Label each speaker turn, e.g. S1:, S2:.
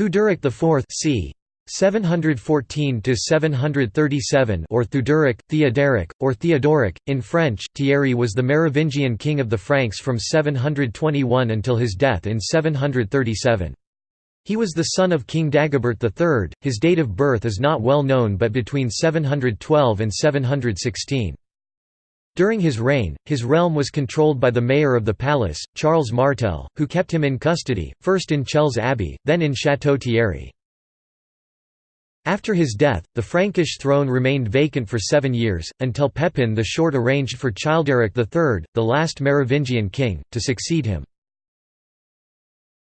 S1: Theuderic IV c. 714 to 737 or Theuderic, Theoderic, or Theodoric in French. Thierry was the Merovingian king of the Franks from 721 until his death in 737. He was the son of King Dagobert III. His date of birth is not well known but between 712 and 716. During his reign, his realm was controlled by the mayor of the palace, Charles Martel, who kept him in custody, first in Chelles Abbey, then in Château Thierry. After his death, the Frankish throne remained vacant for seven years, until Pepin the Short arranged for Childeric III, the last Merovingian king, to succeed him.